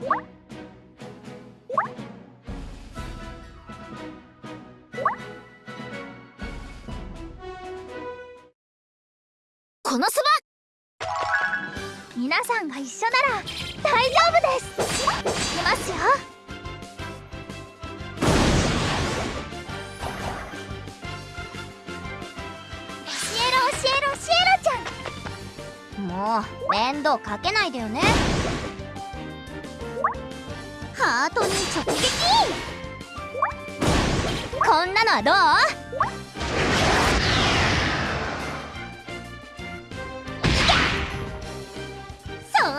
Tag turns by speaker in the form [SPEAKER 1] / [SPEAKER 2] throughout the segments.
[SPEAKER 1] このそば。皆さんが一緒なら大丈夫です。いきますよ。教えろ教えろシエラちゃん。もう面倒かけないでよね。ハートに直撃こんなのはどうそれ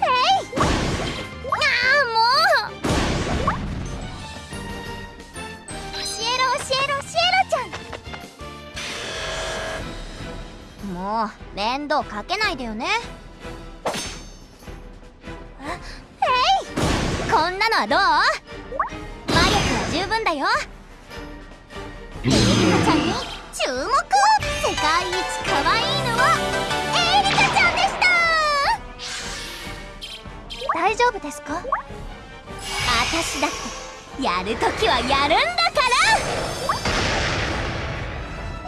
[SPEAKER 1] えいああもう。教えろ教えろシエラちゃん。もう面倒かけないでよね。なのはどう？魔力は十分だよ。エリカちゃんに注目。世界一可愛いのはエリカちゃんでした。大丈夫ですか？私だってやるときはやるんだか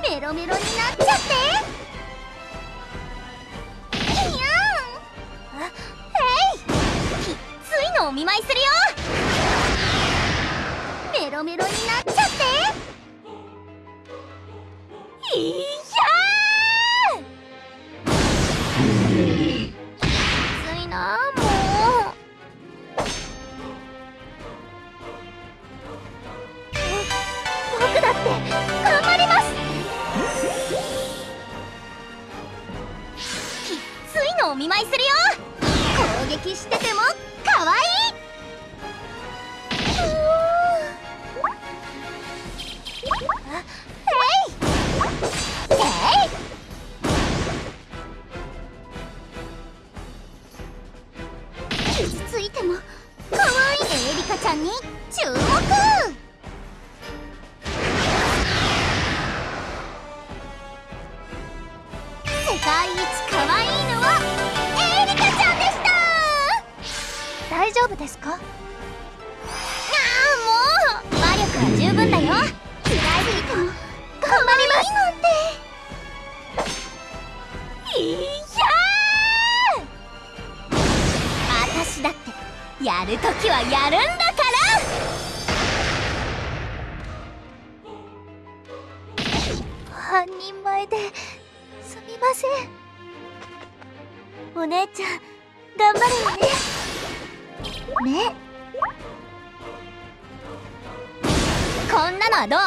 [SPEAKER 1] ら。メロメロになっちゃってお見舞いするよ。メロメロになっちゃっていやーついなもう僕だって頑張りますきっついのお見舞いするよ撃しててもかわいうー。あえい。えい。傷つい。ても可愛い。エリカちゃんに注目夫ですか？ああもう。魔力は十分だよ。嫌いすぎても頑張ります。なんていやー。私だってやるときはやるんだから。半人前で。すみません。お姉ちゃん頑張るよね。ね。こんなのはどう？